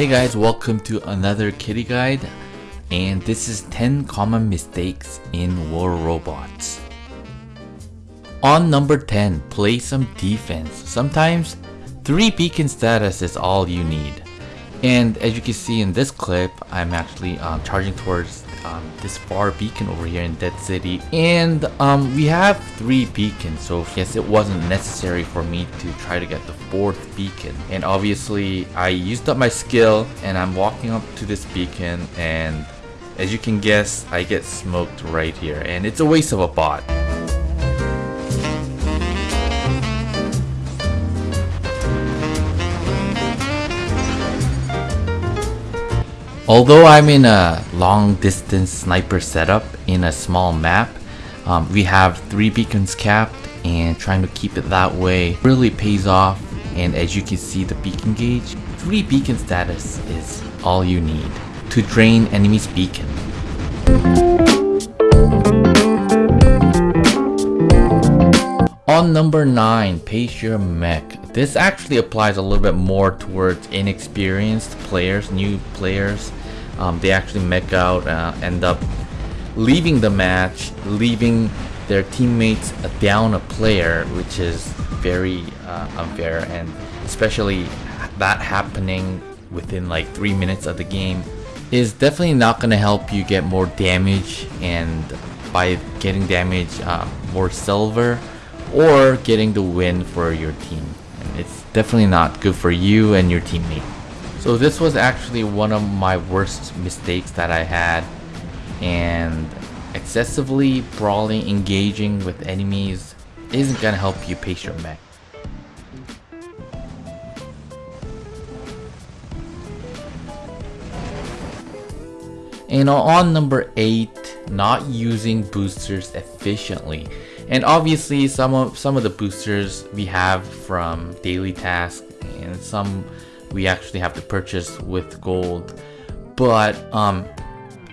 Hey guys, welcome to another kitty guide and this is 10 common mistakes in War Robots. On number 10, play some defense. Sometimes 3 beacon status is all you need. And as you can see in this clip, I'm actually um, charging towards um, this far beacon over here in Dead City. And um, we have three beacons, so yes, it wasn't necessary for me to try to get the fourth beacon. And obviously, I used up my skill and I'm walking up to this beacon and as you can guess, I get smoked right here. And it's a waste of a bot. Although I'm in a long distance sniper setup in a small map, um, we have three beacons capped and trying to keep it that way really pays off and as you can see the beacon gauge, 3 beacon status is all you need to drain enemy's beacon. On number 9, pace your mech. This actually applies a little bit more towards inexperienced players, new players. Um, they actually make out, uh, end up leaving the match, leaving their teammates down a player, which is very uh, unfair, and especially that happening within like 3 minutes of the game is definitely not going to help you get more damage and by getting damage uh, more silver or getting the win for your team. And it's definitely not good for you and your teammate. So this was actually one of my worst mistakes that I had and excessively brawling, engaging with enemies isn't gonna help you pace your mech. And on number 8, not using boosters efficiently. And obviously some of some of the boosters we have from daily task and some we actually have to purchase with gold. But um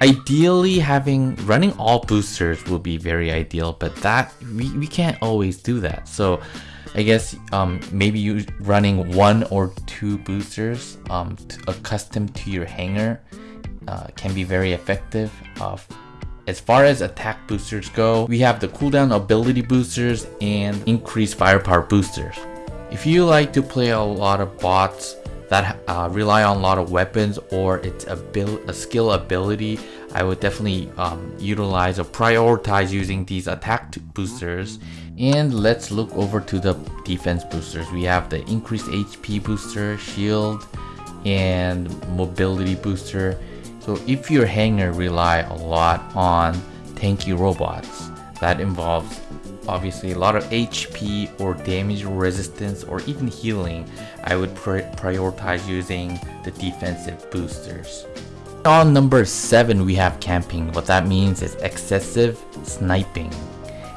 ideally having running all boosters will be very ideal, but that we, we can't always do that. So I guess um, maybe you running one or two boosters um, accustomed to your hangar uh, can be very effective. Uh, as far as attack boosters go, we have the cooldown ability boosters and increased firepower boosters. If you like to play a lot of bots that uh, rely on a lot of weapons or it's a, a skill ability, I would definitely um, utilize or prioritize using these attack boosters. And let's look over to the defense boosters. We have the increased HP booster, shield, and mobility booster. So if your hangar rely a lot on tanky robots, that involves obviously a lot of HP or damage resistance or even healing, I would prioritize using the defensive boosters. On number 7 we have camping. What that means is excessive sniping.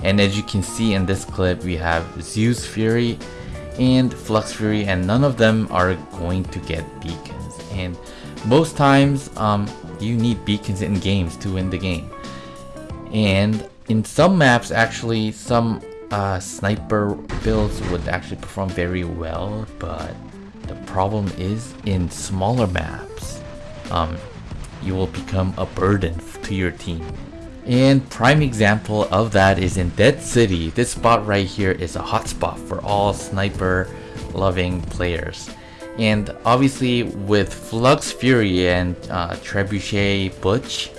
And as you can see in this clip we have Zeus Fury and Flux Fury and none of them are going to get beacons. And most times um, you need beacons in games to win the game. And in some maps actually some uh, sniper builds would actually perform very well but the problem is in smaller maps um, you will become a burden to your team. And prime example of that is in Dead City. This spot right here is a hotspot for all sniper loving players. And obviously with Flux Fury and uh, Trebuchet Butch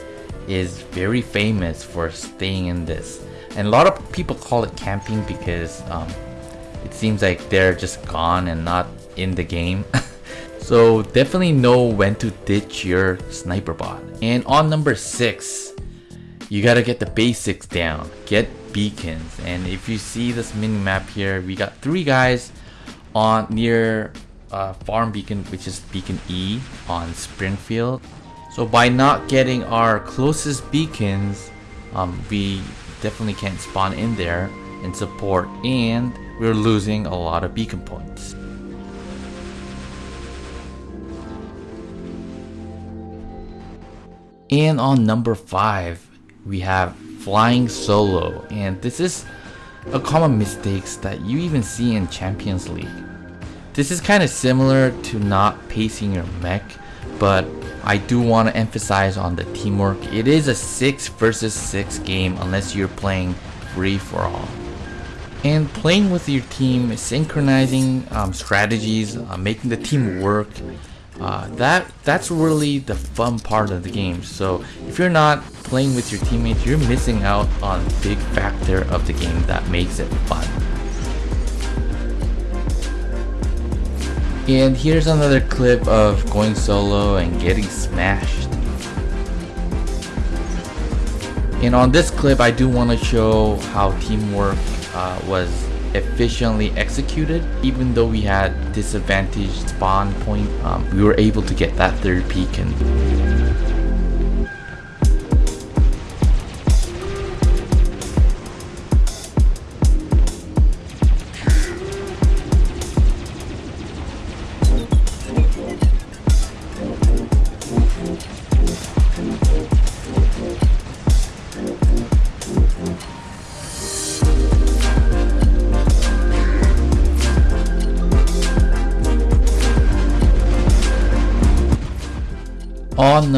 is very famous for staying in this. And a lot of people call it camping because um, it seems like they're just gone and not in the game. so definitely know when to ditch your sniper bot. And on number 6, you gotta get the basics down. Get beacons. And if you see this mini map here, we got three guys on near uh, farm beacon, which is beacon E on Springfield. So by not getting our closest beacons, um, we definitely can't spawn in there and support and we're losing a lot of beacon points. And on number 5, we have flying solo and this is a common mistakes that you even see in Champions League. This is kind of similar to not pacing your mech, but I do want to emphasize on the teamwork. It is a 6 versus 6 game unless you're playing free for all. And playing with your team, synchronizing um, strategies, uh, making the team work, uh, that that's really the fun part of the game. So if you're not playing with your teammates, you're missing out on a big factor of the game that makes it fun. And here's another clip of going solo and getting smashed. And on this clip, I do want to show how teamwork uh, was efficiently executed. Even though we had disadvantaged spawn point, um, we were able to get that third beacon.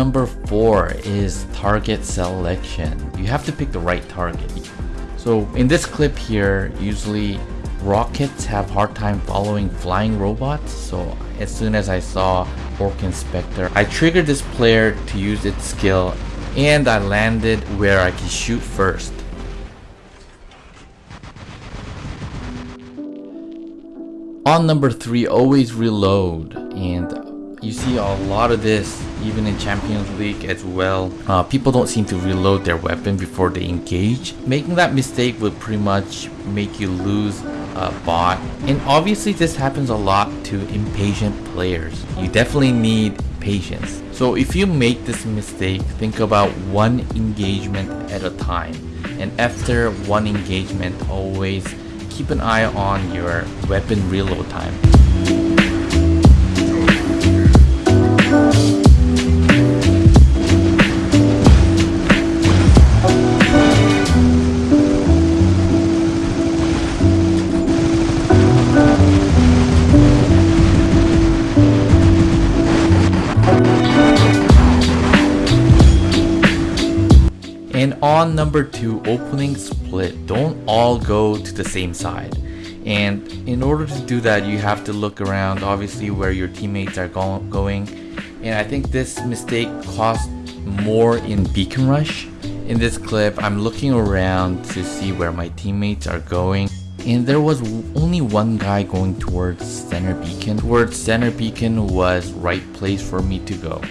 Number four is target selection. You have to pick the right target. So in this clip here, usually rockets have hard time following flying robots. So as soon as I saw Orc Inspector, I triggered this player to use its skill and I landed where I can shoot first. On number 3, always reload and you see a lot of this even in Champions League as well. Uh, people don't seem to reload their weapon before they engage. Making that mistake would pretty much make you lose a bot. And obviously this happens a lot to impatient players. You definitely need patience. So if you make this mistake, think about one engagement at a time. And after one engagement, always keep an eye on your weapon reload time. And on number two, opening split. Don't all go to the same side. And in order to do that, you have to look around, obviously, where your teammates are go going. And I think this mistake cost more in Beacon Rush. In this clip, I'm looking around to see where my teammates are going. And there was only one guy going towards center beacon. Towards center beacon was right place for me to go.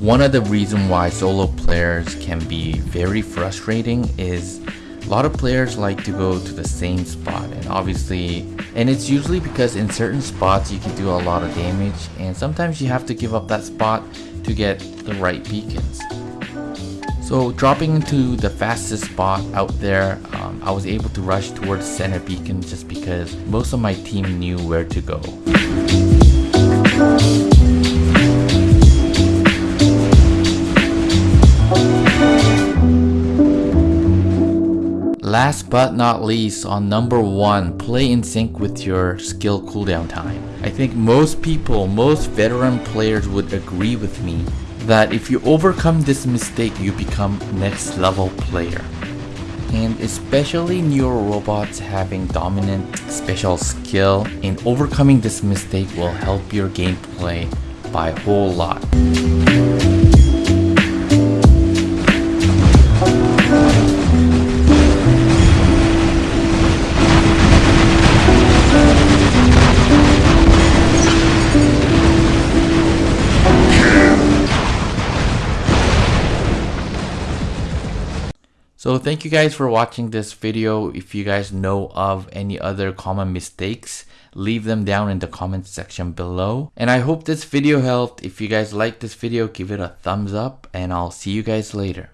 One of the reasons why solo players can be very frustrating is a lot of players like to go to the same spot and obviously and it's usually because in certain spots you can do a lot of damage and sometimes you have to give up that spot to get the right beacons. So dropping into the fastest spot out there, um, I was able to rush towards center beacon just because most of my team knew where to go. Last but not least, on number one, play in sync with your skill cooldown time. I think most people, most veteran players would agree with me that if you overcome this mistake, you become next level player. And especially newer robots having dominant special skill and overcoming this mistake will help your gameplay by a whole lot. So thank you guys for watching this video. If you guys know of any other common mistakes, leave them down in the comment section below. And I hope this video helped. If you guys like this video, give it a thumbs up and I'll see you guys later.